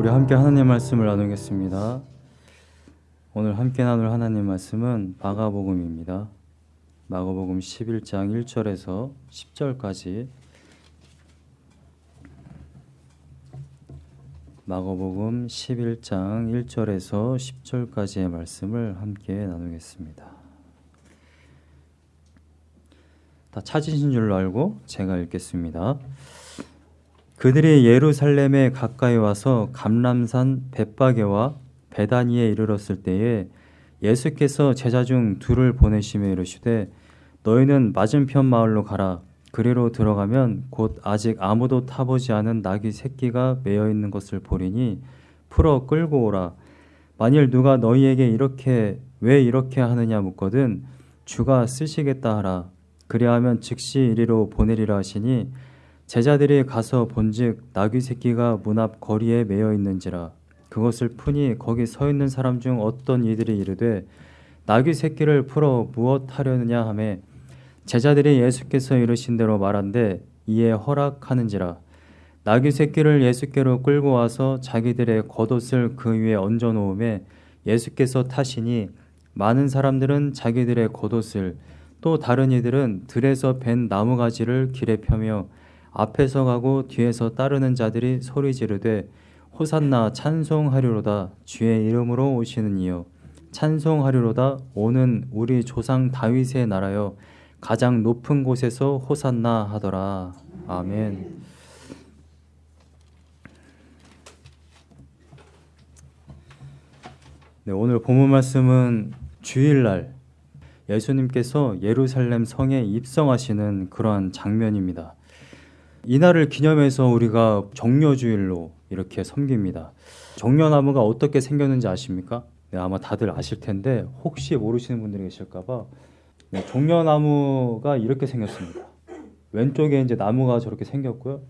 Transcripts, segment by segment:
우리 함께 하나님 말씀을 나누겠습니다. 오늘 함께 나눌 하나님 말씀은 마가복음입니다. 마가복음 11장 1절에서 10절까지 마가복음 11장 1절에서 10절까지의 말씀을 함께 나누겠습니다. 다 찾으신 줄로 알고 제가 읽겠습니다. 그들이 예루살렘에 가까이 와서 감람산 벳바게와 베다니에 이르렀을 때에 예수께서 제자 중 둘을 보내시며 이르시되 너희는 맞은편 마을로 가라. 그리로 들어가면 곧 아직 아무도 타보지 않은 나귀 새끼가 매여 있는 것을 보리니 풀어 끌고 오라. 만일 누가 너희에게 이렇게 왜 이렇게 하느냐 묻거든 주가 쓰시겠다 하라. 그리하면 즉시 이리로 보내리라 하시니 제자들이 가서 본즉 나귀 새끼가 문 앞 거리에 매여 있는지라 그것을 푸니 거기 서 있는 사람 중 어떤 이들이 이르되 나귀 새끼를 풀어 무엇 하려느냐 하매 제자들이 예수께서 이르신 대로 말한데 이에 허락하는지라. 나귀 새끼를 예수께로 끌고 와서 자기들의 겉옷을 그 위에 얹어 놓음에 예수께서 타시니 많은 사람들은 자기들의 겉옷을 또 다른 이들은 들에서 벤 나무가지를 길에 펴며 앞에서 가고 뒤에서 따르는 자들이 소리 지르되 호산나 찬송하리로다 주의 이름으로 오시는 이여 찬송하리로다 오는 우리 조상 다윗의 나라여 가장 높은 곳에서 호산나 하더라 아멘. 네, 오늘 본문 말씀은 주일날 예수님께서 예루살렘 성에 입성하시는 그러한 장면입니다. 이날을 기념해서 우리가 정려주일로 이렇게 섬깁니다. 정려나무가 어떻게 생겼는지 아십니까? 네, 아마 다들 아실 텐데 혹시 모르시는 분들이 계실까봐 네, 종려나무가 이렇게 생겼습니다. 왼쪽에 이제 나무가 저렇게 생겼고요.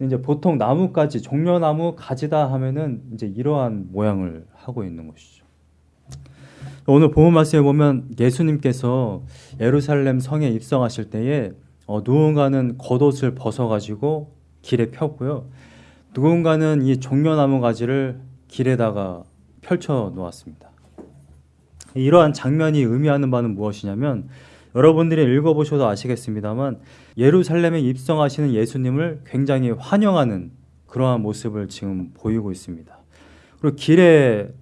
이제 보통 나무까지 종려나무 가지다 하면은 이제 이러한 모양을 하고 있는 것이죠. 오늘 본문 말씀에 보면 예수님께서 예루살렘 성에 입성하실 때에 어, 누군가는 겉옷을 벗어가지고 길에 폈고요. 누군가는 이 종려나무 가지를 길에다가 펼쳐 놓았습니다. 이러한 장면이 의미하는 바는 무엇이냐면 여러분들이 읽어보셔도 아시겠습니다만 예루살렘에 입성하시는 예수님을 굉장히 환영하는 그러한 모습을 지금 보이고 있습니다. 그리고 길에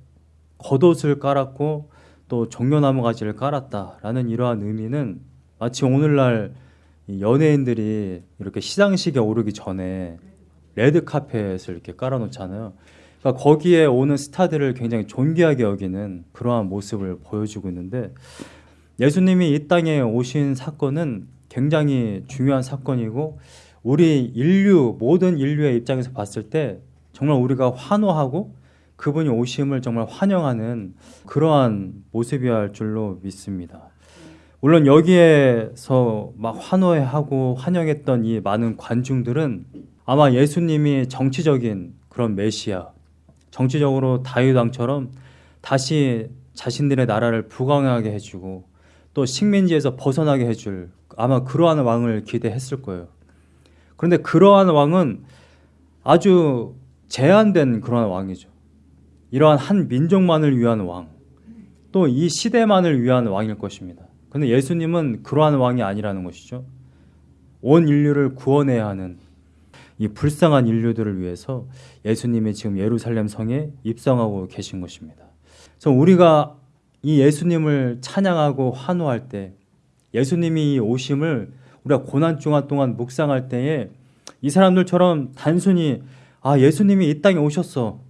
겉옷을 깔았고 또 종려나무 가지를 깔았다라는 이러한 의미는 마치 오늘날 연예인들이 이렇게 시상식에 오르기 전에 레드 카펫을 이렇게 깔아놓잖아요. 그러니까 거기에 오는 스타들을 굉장히 존귀하게 여기는 그러한 모습을 보여주고 있는데 예수님이 이 땅에 오신 사건은 굉장히 중요한 사건이고 우리 인류 모든 인류의 입장에서 봤을 때 정말 우리가 환호하고 그분이 오심을 정말 환영하는 그러한 모습이어야 할 줄로 믿습니다. 물론 여기에서 막 환호해하고 환영했던 이 많은 관중들은 아마 예수님이 정치적인 그런 메시아, 정치적으로 다윗 왕처럼 다시 자신들의 나라를 부강하게 해주고 또 식민지에서 벗어나게 해줄 아마 그러한 왕을 기대했을 거예요. 그런데 그러한 왕은 아주 제한된 그러한 왕이죠. 이러한 한 민족만을 위한 왕, 또 이 시대만을 위한 왕일 것입니다. 근데 예수님은 그러한 왕이 아니라는 것이죠. 온 인류를 구원해야 하는 이 불쌍한 인류들을 위해서 예수님이 지금 예루살렘 성에 입성하고 계신 것입니다. 그래서 우리가 이 예수님을 찬양하고 환호할 때 예수님이 이 오심을 우리가 고난 중간 동안 묵상할 때에 이 사람들처럼 단순히 아 예수님이 이 땅에 오셨어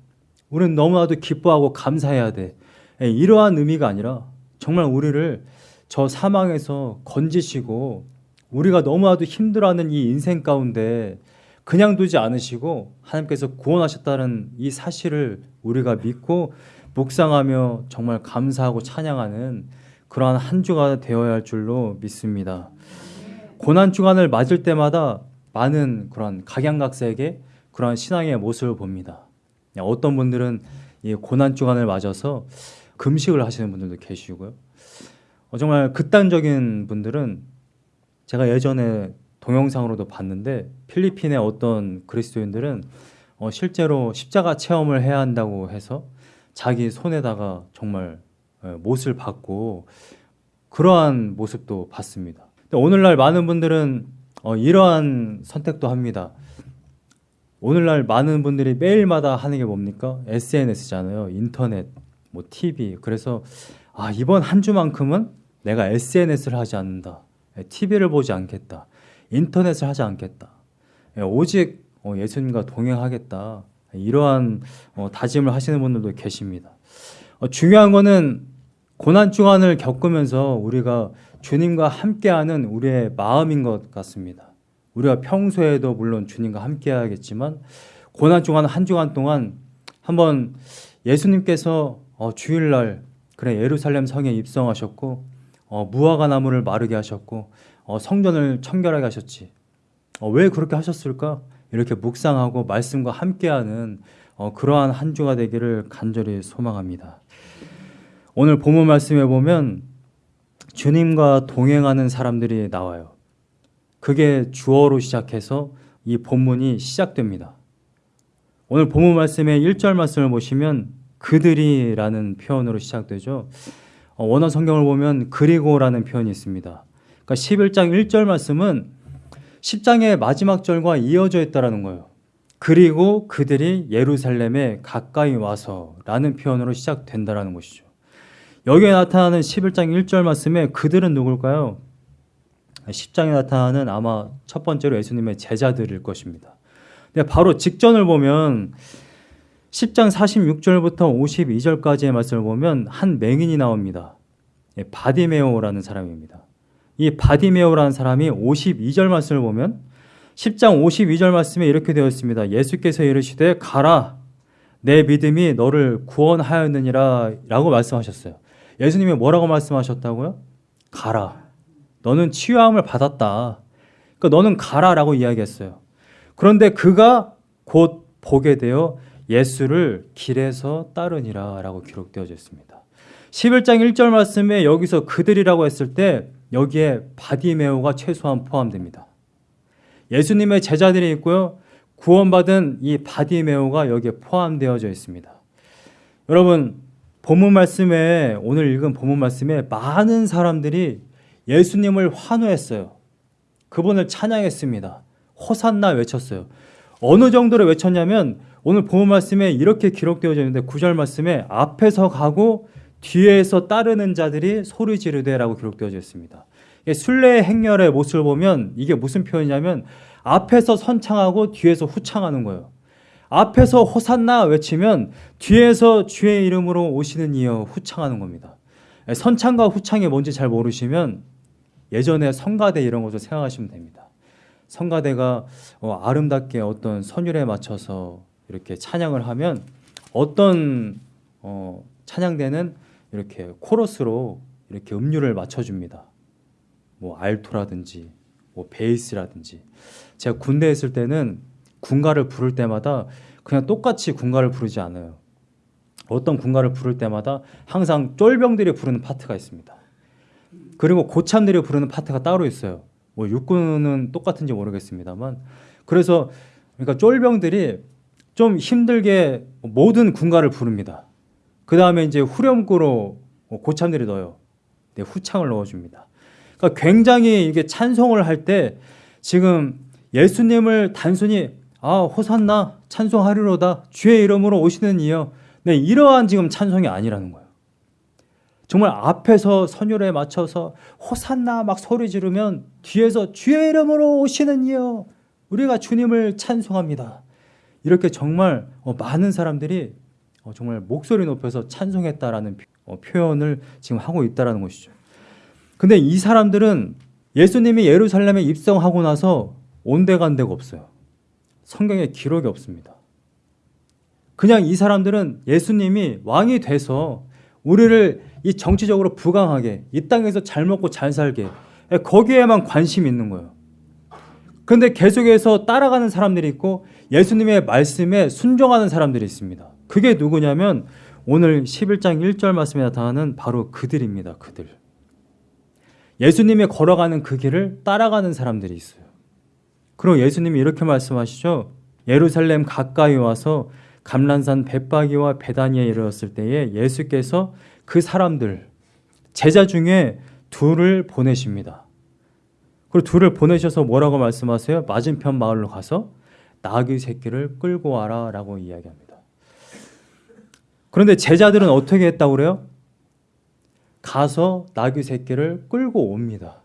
우리는 너무나도 기뻐하고 감사해야 돼 예, 이러한 의미가 아니라 정말 우리를 저 사망에서 건지시고 우리가 너무나도 힘들어하는 이 인생 가운데 그냥 두지 않으시고 하나님께서 구원하셨다는 이 사실을 우리가 믿고 묵상하며 정말 감사하고 찬양하는 그러한 한 주가 되어야 할 줄로 믿습니다. 고난 주간을 맞을 때마다 많은 그런 각양각색의 그러한 신앙의 모습을 봅니다. 어떤 분들은 이 고난 주간을 맞아서 금식을 하시는 분들도 계시고요. 어, 정말 극단적인 분들은 제가 예전에 동영상으로도 봤는데 필리핀의 어떤 그리스도인들은 어, 실제로 십자가 체험을 해야 한다고 해서 자기 손에다가 정말 예, 못을 받고 그러한 모습도 봤습니다. 오늘날 많은 분들은 어, 이러한 선택도 합니다. 오늘날 많은 분들이 매일마다 하는 게 뭡니까? SNS잖아요. 인터넷, 뭐 TV. 그래서 아, 이번 한 주만큼은 내가 SNS를 하지 않는다. TV를 보지 않겠다. 인터넷을 하지 않겠다. 예, 오직 어, 예수님과 동행하겠다. 이러한 어, 다짐을 하시는 분들도 계십니다. 어, 중요한 거는 고난 주간을 겪으면서 우리가 주님과 함께하는 우리의 마음인 것 같습니다. 우리가 평소에도 물론 주님과 함께하겠지만 고난 주간 한 주간 동안 한번 예수님께서 어, 주일날 그래 예루살렘 성에 입성하셨고 어, 무화과 나무를 마르게 하셨고 어, 성전을 청결하게 하셨지. 어, 왜 그렇게 하셨을까? 이렇게 묵상하고 말씀과 함께하는 어, 그러한 한 주가 되기를 간절히 소망합니다. 오늘 본문 말씀에 보면 주님과 동행하는 사람들이 나와요. 그게 주어로 시작해서 이 본문이 시작됩니다. 오늘 본문 말씀의 1절 말씀을 보시면 그들이라는 표현으로 시작되죠. 어, 원어 성경을 보면 그리고라는 표현이 있습니다. 그러니까 11장 1절 말씀은 10장의 마지막 절과 이어져 있다라는 거예요. 그리고 그들이 예루살렘에 가까이 와서 라는 표현으로 시작된다라는 것이죠. 여기에 나타나는 11장 1절 말씀에 그들은 누굴까요? 10장에 나타나는 아마 첫 번째로 예수님의 제자들일 것입니다. 바로 직전을 보면 10장 46절부터 52절까지의 말씀을 보면 한 맹인이 나옵니다. 예, 바디메오라는 사람입니다. 이 바디메오라는 사람이 52절 말씀을 보면 10장 52절 말씀에 이렇게 되어 있습니다. 예수께서 이르시되 가라 네 믿음이 너를 구원하였느니라 라고 말씀하셨어요. 예수님이 뭐라고 말씀하셨다고요? 가라. 너는 치유함을 받았다. 그러니까 너는 가라라고 이야기했어요. 그런데 그가 곧 보게 되어 예수를 길에서 따르니라 라고 기록되어져 있습니다. 11장 1절 말씀에 여기서 그들이라고 했을 때 여기에 바디메오가 최소한 포함됩니다. 예수님의 제자들이 있고요. 구원받은 이 바디메오가 여기에 포함되어져 있습니다. 여러분 본문 말씀에 오늘 읽은 본문 말씀에 많은 사람들이 예수님을 환호했어요. 그분을 찬양했습니다. 호산나 외쳤어요. 어느 정도로 외쳤냐면 오늘 본문 말씀에 이렇게 기록되어져 있는데 구절 말씀에 앞에서 가고 뒤에서 따르는 자들이 소리 지르되라고 기록되어져 있습니다. 순례 행렬의 모습을 보면 이게 무슨 표현이냐면 앞에서 선창하고 뒤에서 후창하는 거예요. 앞에서 호산나 외치면 뒤에서 주의 이름으로 오시는 이여 후창하는 겁니다. 선창과 후창이 뭔지 잘 모르시면 예전에 성가대 이런 것도 생각하시면 됩니다. 성가대가 어, 아름답게 어떤 선율에 맞춰서 이렇게 찬양을 하면 어떤 어, 찬양대는 이렇게 코러스로 이렇게 음률을 맞춰줍니다. 뭐 알토라든지 뭐 베이스라든지 제가 군대에 있을 때는 군가를 부를 때마다 그냥 똑같이 군가를 부르지 않아요. 어떤 군가를 부를 때마다 항상 쫄병들이 부르는 파트가 있습니다. 그리고 고참들이 부르는 파트가 따로 있어요. 뭐 육군은 똑같은지 모르겠습니다만 그래서 그러니까 쫄병들이 좀 힘들게 모든 군가를 부릅니다. 그 다음에 이제 후렴구로 고참들이 넣어요. 네, 후창을 넣어줍니다. 그러니까 굉장히 이게 찬송을 할 때 지금 예수님을 단순히 아 호산나 찬송하리로다 주의 이름으로 오시는 이여 네 이러한 지금 찬송이 아니라는 거예요. 정말 앞에서 선율에 맞춰서 호산나 막 소리 지르면 뒤에서 주의 이름으로 오시는 이여 우리가 주님을 찬송합니다. 이렇게 정말 어, 많은 사람들이 어, 정말 목소리 높여서 찬송했다라는 어, 표현을 지금 하고 있다라는 것이죠. 근데 이 사람들은 예수님이 예루살렘에 입성하고 나서 온데간데가 없어요. 성경에 기록이 없습니다. 그냥 이 사람들은 예수님이 왕이 돼서 우리를 이 정치적으로 부강하게 이 땅에서 잘 먹고 잘 살게 거기에만 관심이 있는 거예요. 그런데 계속해서 따라가는 사람들이 있고 예수님의 말씀에 순종하는 사람들이 있습니다. 그게 누구냐면 오늘 11장 1절 말씀에 나타나는 바로 그들입니다. 그들. 예수님이 걸어가는 그 길을 따라가는 사람들이 있어요. 그리고 예수님이 이렇게 말씀하시죠. 예루살렘 가까이 와서 감란산 bet박이와 베다니에 이르렀을 때에 예수께서 그 사람들 제자 중에 둘을 보내십니다. 그리고 둘을 보내셔서 뭐라고 말씀하세요? 맞은편 마을로 가서 나귀 새끼를 끌고 와라 라고 이야기합니다. 그런데 제자들은 어떻게 했다고 그래요? 가서 나귀 새끼를 끌고 옵니다.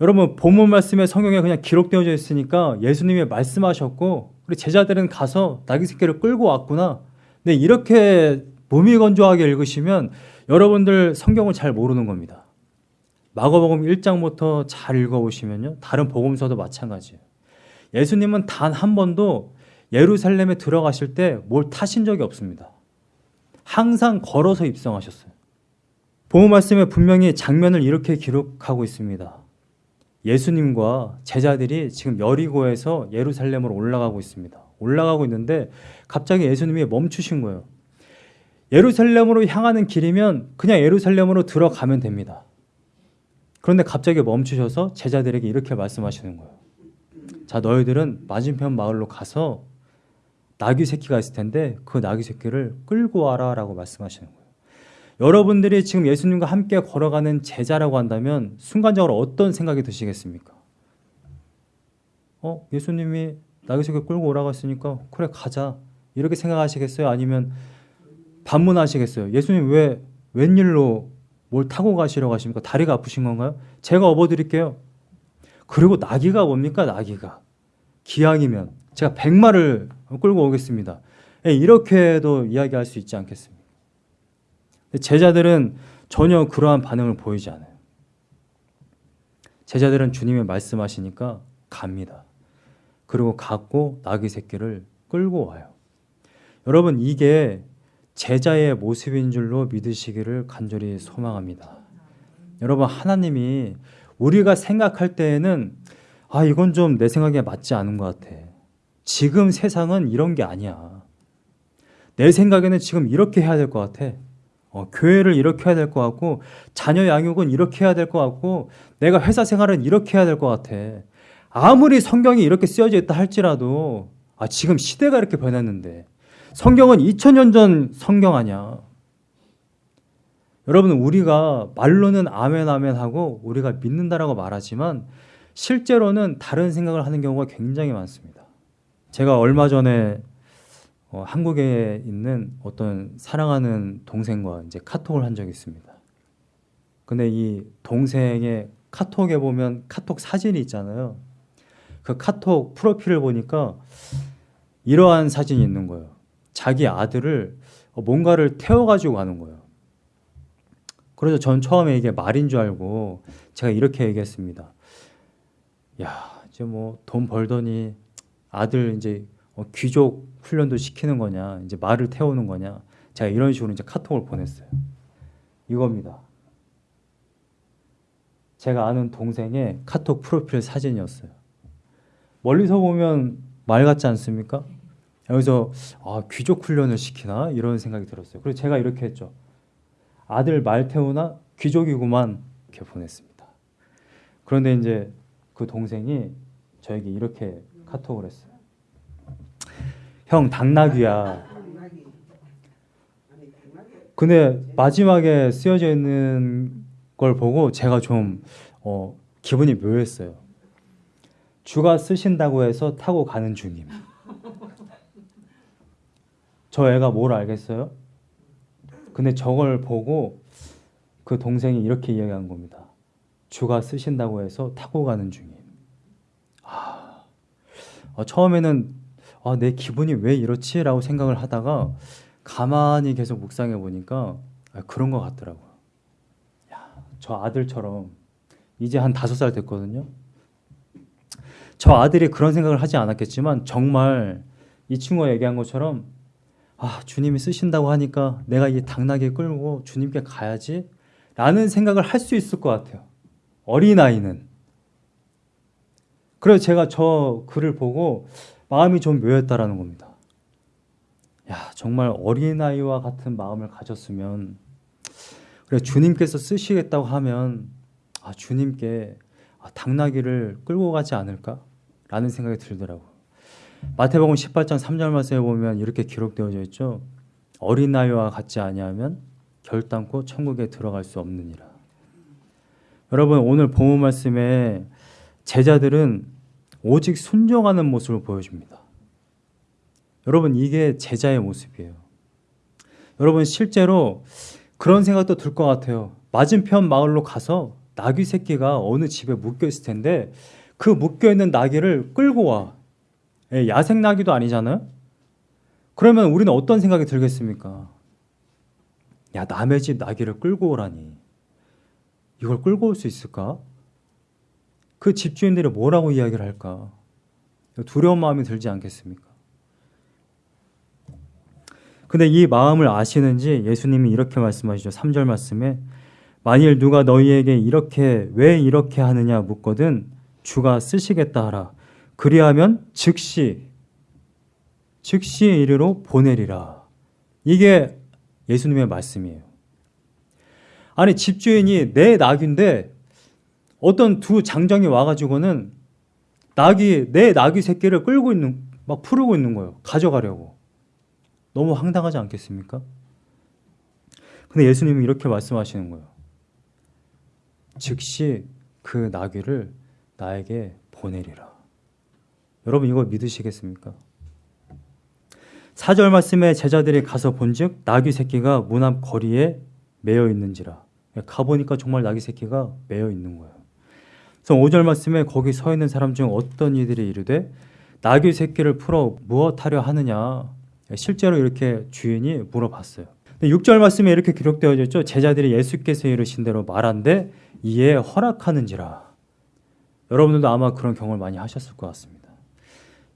여러분 본문 말씀에 성경에 그냥 기록되어져 있으니까 예수님이 말씀하셨고 우리 제자들은 가서 나귀 새끼를 끌고 왔구나. 근데 이렇게 몸이 건조하게 읽으시면 여러분들 성경을 잘 모르는 겁니다. 마가복음 1장부터 잘 읽어보시면요. 다른 복음서도 마찬가지예요. 예수님은 단 한 번도 예루살렘에 들어가실 때 뭘 타신 적이 없습니다. 항상 걸어서 입성하셨어요. 복음 말씀에 분명히 장면을 이렇게 기록하고 있습니다. 예수님과 제자들이 지금 여리고에서 예루살렘으로 올라가고 있습니다. 올라가고 있는데 갑자기 예수님이 멈추신 거예요. 예루살렘으로 향하는 길이면 그냥 예루살렘으로 들어가면 됩니다. 그런데 갑자기 멈추셔서 제자들에게 이렇게 말씀하시는 거예요. 자, 너희들은 맞은편 마을로 가서 나귀 새끼가 있을 텐데 그 나귀 새끼를 끌고 와라 라고 말씀하시는 거예요. 여러분들이 지금 예수님과 함께 걸어가는 제자라고 한다면 순간적으로 어떤 생각이 드시겠습니까? 어, 예수님이 나귀 새끼 끌고 오라고 했으니까 그래 가자 이렇게 생각하시겠어요? 아니면 반문하시겠어요? 예수님 왜 웬일로 뭘 타고 가시려고 하십니까? 다리가 아프신 건가요? 제가 업어드릴게요. 그리고 나귀가 뭡니까? 나귀가. 기왕이면 제가 백마를 끌고 오겠습니다. 예, 이렇게도 이야기할 수 있지 않겠습니까? 제자들은 전혀 그러한 반응을 보이지 않아요. 제자들은 주님의 말씀하시니까 갑니다. 그리고 갖고 나귀 새끼를 끌고 와요. 여러분 이게 제자의 모습인 줄로 믿으시기를 간절히 소망합니다. 여러분 하나님이 우리가 생각할 때에는 아 이건 좀 내 생각에 맞지 않은 것 같아. 지금 세상은 이런 게 아니야. 내 생각에는 지금 이렇게 해야 될 것 같아. 어, 교회를 이렇게 해야 될 것 같고 자녀 양육은 이렇게 해야 될 것 같고 내가 회사 생활은 이렇게 해야 될 것 같아. 아무리 성경이 이렇게 쓰여져 있다 할지라도 아, 지금 시대가 이렇게 변했는데 성경은 2000년 전 성경 아니야. 여러분 우리가 말로는 아멘 아멘 하고 우리가 믿는다라고 말하지만 실제로는 다른 생각을 하는 경우가 굉장히 많습니다. 제가 얼마 전에 어, 한국에 있는 어떤 사랑하는 동생과 이제 카톡을 한 적이 있습니다. 근데 이 동생의 카톡에 보면 카톡 사진이 있잖아요. 그 카톡 프로필을 보니까 이러한 사진이 있는 거예요. 자기 아들을 뭔가를 태워가지고 가는 거예요. 그래서 전 처음에 이게 말인 줄 알고 제가 이렇게 얘기했습니다. 야, 이제 뭐 돈 벌더니 아들 이제 어, 귀족 훈련도 시키는 거냐, 이제 말을 태우는 거냐. 제가 이런 식으로 이제 카톡을 보냈어요. 이겁니다. 제가 아는 동생의 카톡 프로필 사진이었어요. 멀리서 보면 말 같지 않습니까? 여기서 아, 귀족 훈련을 시키나 이런 생각이 들었어요. 그래서 제가 이렇게 했죠. 아들 말 태우나 귀족이구만 이렇게 보냈습니다. 그런데 이제 그 동생이 저에게 이렇게 카톡을 했어요. 형 당나귀야. 근데 마지막에 쓰여져 있는 걸 보고 제가 좀 어, 기분이 묘했어요. 주가 쓰신다고 해서 타고 가는 중임. 저 애가 뭘 알겠어요? 근데 저걸 보고 그 동생이 이렇게 이야기한 겁니다. 주가 쓰신다고 해서 타고 가는 중임. 아, 아 처음에는 아, 내 기분이 왜 이렇지? 라고 생각을 하다가 가만히 계속 묵상해 보니까 아, 그런 것 같더라고요. 야, 저 아들처럼 이제 한 다섯 살 됐거든요. 저 아들이 그런 생각을 하지 않았겠지만 정말 이 친구가 얘기한 것처럼 아, 주님이 쓰신다고 하니까 내가 이 당나귀 끌고 주님께 가야지 라는 생각을 할 수 있을 것 같아요. 어린아이는. 그래서 제가 저 글을 보고 마음이 좀 묘했다라는 겁니다. 야, 정말 어린아이와 같은 마음을 가졌으면 그래 주님께서 쓰시겠다고 하면 아, 주님께 아, 당나귀를 끌고 가지 않을까? 라는 생각이 들더라고요. 마태복음 18장 3절 말씀에 보면 이렇게 기록되어져 있죠. 어린 나이와 같지 아니하면 결단코 천국에 들어갈 수 없느니라. 여러분 오늘 본문 말씀에 제자들은 오직 순종하는 모습을 보여줍니다. 여러분 이게 제자의 모습이에요. 여러분 실제로 그런 생각도 들 것 같아요. 맞은편 마을로 가서 나귀 새끼가 어느 집에 묶여 있을 텐데 그 묶여 있는 나귀를 끌고 와. 예, 야생 나귀도 아니잖아요. 그러면 우리는 어떤 생각이 들겠습니까? 야 남의 집 나귀를 끌고 오라니. 이걸 끌고 올 수 있을까? 그 집주인들이 뭐라고 이야기를 할까? 두려운 마음이 들지 않겠습니까? 근데 이 마음을 아시는지 예수님이 이렇게 말씀하시죠. 3절 말씀에 만일 누가 너희에게 이렇게 왜 이렇게 하느냐 묻거든 주가 쓰시겠다 하라. 그리하면 즉시 즉시 이리로 보내리라. 이게 예수님의 말씀이에요. 아니 집주인이 내 낙인데 어떤 두 장정이 와가지고는 낙이 내 낙이 새끼를 끌고 있는 막 풀고 있는 거예요. 가져가려고. 너무 황당하지 않겠습니까? 근데 예수님은 이렇게 말씀하시는 거예요. 즉시 그 나귀를 나에게 보내리라. 여러분 이거 믿으시겠습니까? 사절 말씀에 제자들이 가서 본즉 나귀 새끼가 문 앞 거리에 매여 있는지라. 가보니까 정말 나귀 새끼가 매여 있는 거예요. 그래서 5절 말씀에 거기 서 있는 사람 중 어떤 이들이 이르되 나귀 새끼를 풀어 무엇하려 하느냐 실제로 이렇게 주인이 물어봤어요. 6절 말씀에 이렇게 기록되어 있죠. 제자들이 예수께서 이르신 대로 말한데 이에 허락하는지라. 여러분들도 아마 그런 경험을 많이 하셨을 것 같습니다.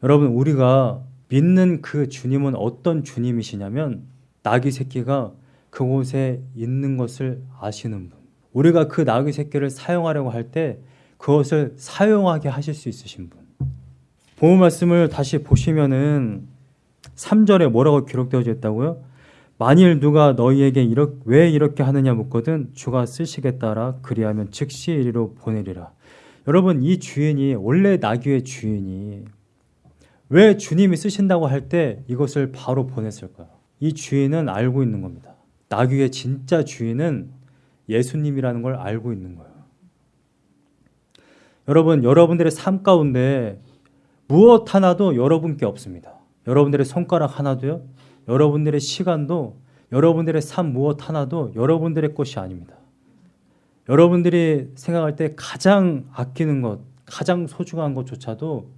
여러분 우리가 믿는 그 주님은 어떤 주님이시냐면 나귀 새끼가 그곳에 있는 것을 아시는 분. 우리가 그 나귀 새끼를 사용하려고 할 때 그것을 사용하게 하실 수 있으신 분. 본문 말씀을 다시 보시면은 3절에 뭐라고 기록되어져 있다고요? 만일 누가 너희에게 이렇게, 왜 이렇게 하느냐 묻거든 주가 쓰시겠다라 그리하면 즉시 이리로 보내리라. 여러분 이 주인이 원래 나귀의 주인이 왜 주님이 쓰신다고 할 때 이것을 바로 보냈을까요? 이 주인은 알고 있는 겁니다. 나귀의 진짜 주인은 예수님이라는 걸 알고 있는 거예요. 여러분, 여러분들의 삶 가운데 무엇 하나도 여러분께 없습니다. 여러분들의 손가락 하나도요, 여러분들의 시간도, 여러분들의 삶 무엇 하나도 여러분들의 것이 아닙니다. 여러분들이 생각할 때 가장 아끼는 것, 가장 소중한 것조차도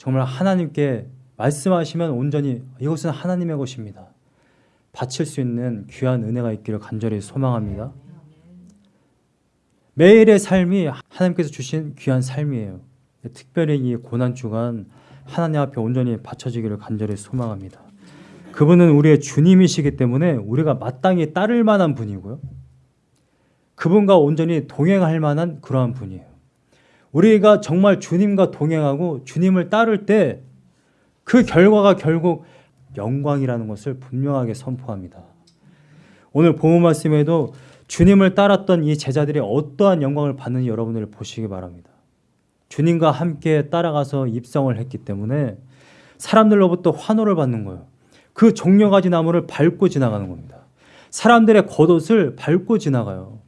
정말 하나님께 말씀하시면 온전히 이것은 하나님의 것입니다. 바칠 수 있는 귀한 은혜가 있기를 간절히 소망합니다. 매일의 삶이 하나님께서 주신 귀한 삶이에요. 특별히 이 고난 주간 하나님 앞에 온전히 바쳐지기를 간절히 소망합니다. 그분은 우리의 주님이시기 때문에 우리가 마땅히 따를 만한 분이고요. 그분과 온전히 동행할 만한 그러한 분이에요. 우리가 정말 주님과 동행하고 주님을 따를 때 그 결과가 결국 영광이라는 것을 분명하게 선포합니다. 오늘 본문 말씀에도 주님을 따랐던 이 제자들이 어떠한 영광을 받는지 여러분들 보시기 바랍니다. 주님과 함께 따라가서 입성을 했기 때문에 사람들로부터 환호를 받는 거예요. 그 종려가지 나무를 밟고 지나가는 겁니다. 사람들의 겉옷을 밟고 지나가요.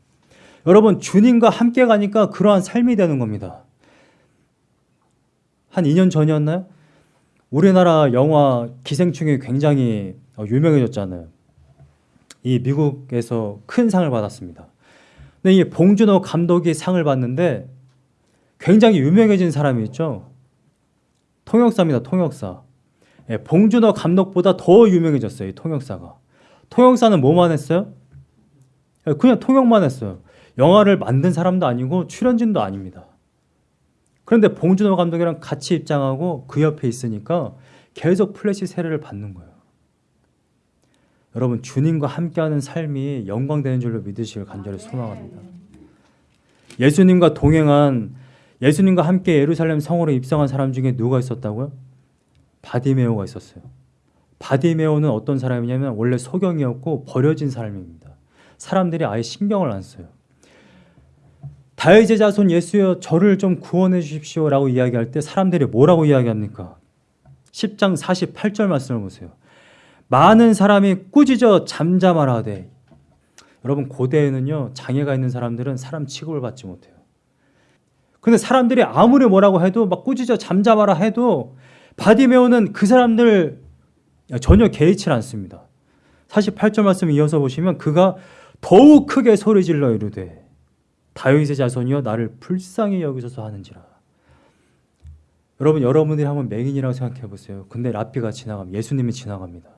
여러분 주님과 함께 가니까 그러한 삶이 되는 겁니다. 한 2년 전이었나요? 우리나라 영화 기생충이 굉장히 유명해졌잖아요. 이 미국에서 큰 상을 받았습니다. 근데 이 봉준호 감독이 상을 받는데 굉장히 유명해진 사람이 있죠. 통역사입니다. 통역사. 예, 봉준호 감독보다 더 유명해졌어요. 이 통역사가. 통역사는 뭐만 했어요? 예, 그냥 통역만 했어요. 영화를 만든 사람도 아니고 출연진도 아닙니다. 그런데 봉준호 감독이랑 같이 입장하고 그 옆에 있으니까 계속 플래시 세례를 받는 거예요. 여러분 주님과 함께하는 삶이 영광되는 줄로 믿으시길 간절히 소망합니다. 예수님과 동행한 예수님과 함께 예루살렘 성으로 입성한 사람 중에 누가 있었다고요? 바디메오가 있었어요. 바디메오는 어떤 사람이냐면 원래 소경이었고 버려진 사람입니다. 사람들이 아예 신경을 안 써요. 다윗의 자손 예수여 저를 좀 구원해 주십시오 라고 이야기할 때 사람들이 뭐라고 이야기합니까? 10장 48절 말씀을 보세요. 많은 사람이 꾸짖어 잠잠하라 하되 여러분 고대에는요 장애가 있는 사람들은 사람 취급을 받지 못해요. 근데 사람들이 아무리 뭐라고 해도 막 꾸짖어 잠잠하라 해도 바디메오는 그 사람들 전혀 개의치 않습니다. 48절 말씀 이어서 보시면 그가 더욱 크게 소리질러 이르되 다윗의 자손이여 나를 불쌍히 여기소서 하는지라. 여러분 여러분들이 한번 맹인이라고 생각해 보세요. 근데 라피가 지나가면 예수님이 지나갑니다.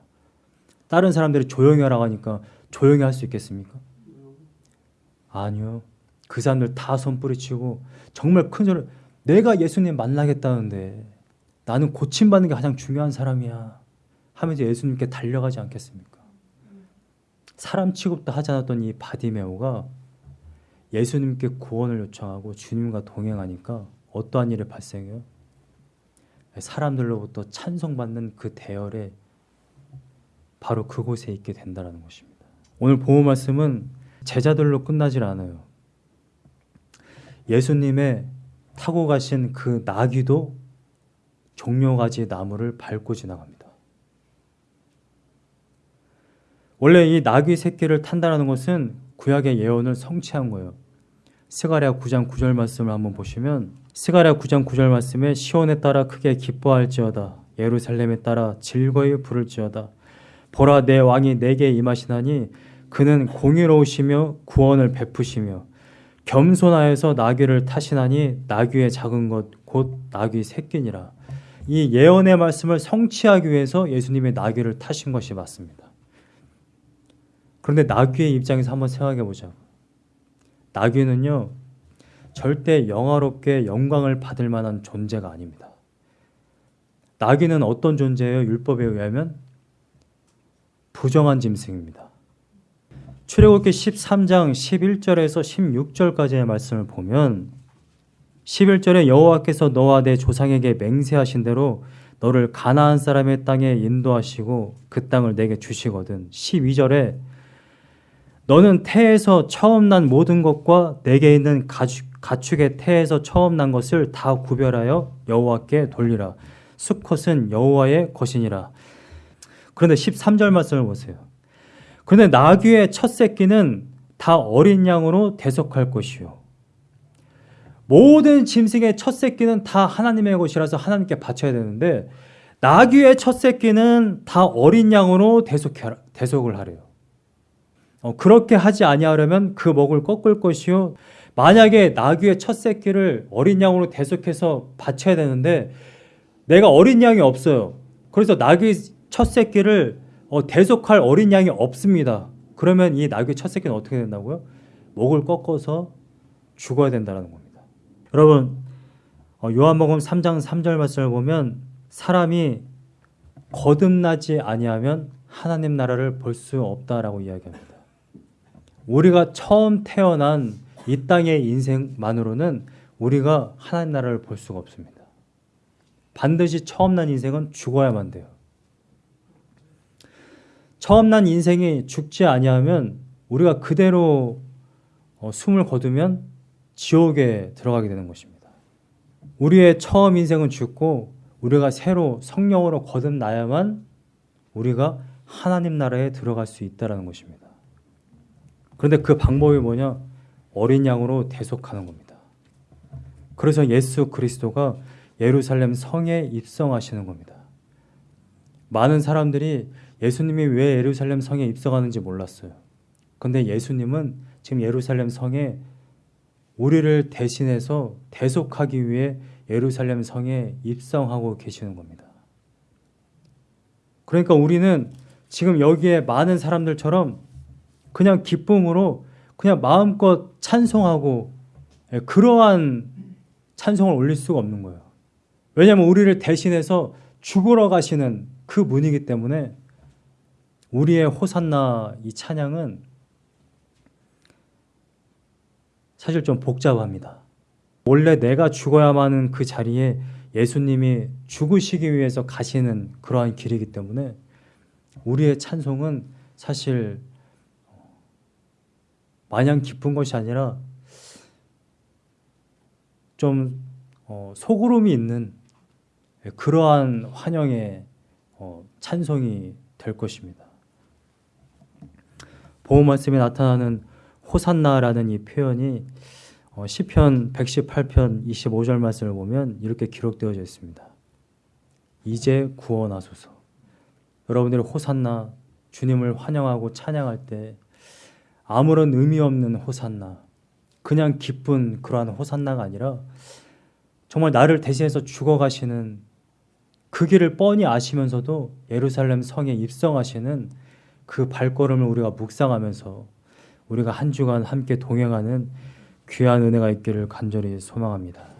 다른 사람들이 조용히 하라고 하니까 조용히 할 수 있겠습니까? 아니요. 그 사람들 다 손뿌리치고 정말 큰 소리 내가 예수님 만나겠다는데 나는 고침받는 게 가장 중요한 사람이야 하면서 예수님께 달려가지 않겠습니까? 사람 취급도 하지 않았던 이 바디메오가 예수님께 구원을 요청하고 주님과 동행하니까 어떠한 일이 발생해요? 사람들로부터 찬송받는 그 대열에 바로 그곳에 있게 된다는 것입니다. 오늘 보호 말씀은 제자들로 끝나질 않아요. 예수님의 타고 가신 그 나귀도 종려가지 나무를 밟고 지나갑니다. 원래 이 나귀 새끼를 탄다는 것은 구약의 예언을 성취한 거예요. 스가랴 9장 9절 말씀을 한번 보시면 스가랴 9장 9절 말씀에 시온에 따라 크게 기뻐할지어다 예루살렘에 따라 즐거이 부를지어다 보라 내 왕이 내게 임하시나니 그는 공의로우시며 구원을 베푸시며 겸손하여서 나귀를 타시나니 나귀의 작은 것 곧 나귀 새끼니라 이 예언의 말씀을 성취하기 위해서 예수님의 나귀를 타신 것이 맞습니다. 그런데 나귀의 입장에서 한번 생각해 보자. 나귀는요, 절대 영화롭게 영광을 받을 만한 존재가 아닙니다. 나귀는 어떤 존재예요? 율법에 의하면 부정한 짐승입니다. 출애굽기 13장 11절에서 16절까지의 말씀을 보면 11절에 여호와께서 너와 내 조상에게 맹세하신 대로 너를 가나안 사람의 땅에 인도하시고 그 땅을 내게 주시거든. 12절에 너는 태에서 처음 난 모든 것과 내게 있는 가축, 가축의 태에서 처음 난 것을 다 구별하여 여호와께 돌리라. 수컷은 여호와의 것이니라. 그런데 13절 말씀을 보세요. 그런데 나귀의 첫 새끼는 다 어린 양으로 대속할 것이요. 모든 짐승의 첫 새끼는 다 하나님의 것이라서 하나님께 바쳐야 되는데 나귀의 첫 새끼는 다 어린 양으로 대속해, 대속을 하래요. 어, 그렇게 하지 아니하려면 그 목을 꺾을 것이요. 만약에 나귀의 첫 새끼를 어린 양으로 대속해서 바쳐야 되는데 내가 어린 양이 없어요. 그래서 나귀 첫 새끼를 어, 대속할 어린 양이 없습니다. 그러면 이 나귀 첫 새끼는 어떻게 된다고요? 목을 꺾어서 죽어야 된다는 겁니다. 여러분 어, 요한복음 3장 3절 말씀을 보면 사람이 거듭나지 아니하면 하나님 나라를 볼 수 없다라고 이야기합니다. 우리가 처음 태어난 이 땅의 인생만으로는 우리가 하나님 나라를 볼 수가 없습니다. 반드시 처음 난 인생은 죽어야만 돼요. 처음 난 인생이 죽지 아니하면 우리가 그대로 어, 숨을 거두면 지옥에 들어가게 되는 것입니다. 우리의 처음 인생은 죽고 우리가 새로 성령으로 거듭나야만 우리가 하나님 나라에 들어갈 수 있다는 것입니다. 그런데 그 방법이 뭐냐? 어린 양으로 대속하는 겁니다. 그래서 예수 그리스도가 예루살렘 성에 입성하시는 겁니다. 많은 사람들이 예수님이 왜 예루살렘 성에 입성하는지 몰랐어요. 근데 예수님은 지금 예루살렘 성에 우리를 대신해서 대속하기 위해 예루살렘 성에 입성하고 계시는 겁니다. 그러니까 우리는 지금 여기에 많은 사람들처럼 그냥 기쁨으로 그냥 마음껏 찬송하고 예, 그러한 찬송을 올릴 수가 없는 거예요. 왜냐하면 우리를 대신해서 죽으러 가시는 그 분이기 때문에 우리의 호산나 이 찬양은 사실 좀 복잡합니다. 원래 내가 죽어야만 하는 그 자리에 예수님이 죽으시기 위해서 가시는 그러한 길이기 때문에 우리의 찬송은 사실 마냥 기쁜 것이 아니라 좀 어, 소그름이 있는 그러한 환영의 어, 찬송이 될 것입니다. 보험 말씀에 나타나는 호산나라는 이 표현이 어, 시편 118편 25절 말씀을 보면 이렇게 기록되어져 있습니다. 이제 구원하소서. 여러분들이 호산나 주님을 환영하고 찬양할 때 아무런 의미 없는 호산나 그냥 기쁜 그러한 호산나가 아니라 정말 나를 대신해서 죽어가시는 그 길을 뻔히 아시면서도 예루살렘 성에 입성하시는 그 발걸음을 우리가 묵상하면서 우리가 한 주간 함께 동행하는 귀한 은혜가 있기를 간절히 소망합니다.